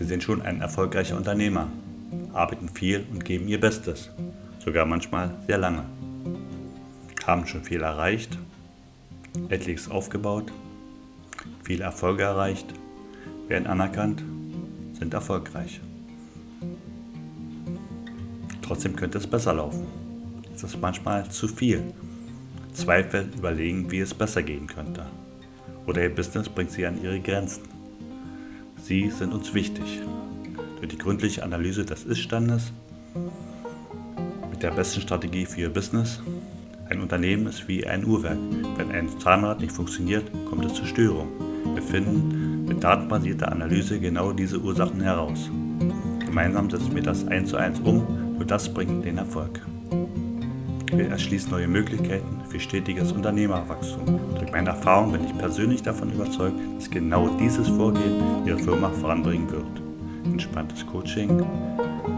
Sie sind schon ein erfolgreicher Unternehmer, arbeiten viel und geben ihr Bestes, sogar manchmal sehr lange. Haben schon viel erreicht, etliches aufgebaut, viele Erfolge erreicht, werden anerkannt, sind erfolgreich. Trotzdem könnte es besser laufen. Es ist manchmal zu viel. Zweifel überlegen, wie es besser gehen könnte. Oder ihr Business bringt sie an ihre Grenzen. Sie sind uns wichtig. Durch die gründliche Analyse des Ist-Standes mit der besten Strategie für Ihr Business. Ein Unternehmen ist wie ein Uhrwerk. Wenn ein Zahnrad nicht funktioniert, kommt es zur Störung. Wir finden mit datenbasierter Analyse genau diese Ursachen heraus. Gemeinsam setzen wir das eins zu eins um, nur das bringt den Erfolg. Wir erschließen neue Möglichkeiten für stetiges Unternehmerwachstum. Durch meine Erfahrung bin ich persönlich davon überzeugt, dass genau dieses Vorgehen Ihre Firma voranbringen wird. Entspanntes Coaching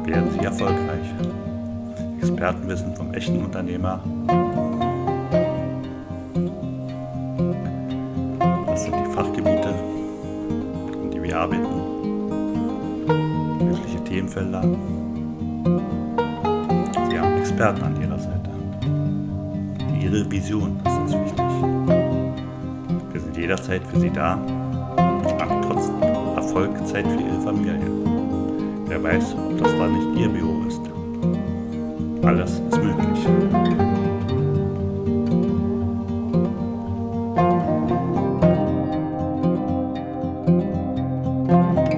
werden Sie erfolgreich. Expertenwissen vom echten Unternehmer. Das sind die Fachgebiete, an die wir arbeiten. Mögliche Themenfelder. Sie haben Experten an Seite. Ihre Vision ist uns wichtig. Wir sind jederzeit für Sie da und machen trotzdem Erfolg Zeit für Ihre Familie. Wer weiß, ob das da nicht Ihr Büro ist. Alles ist möglich. thank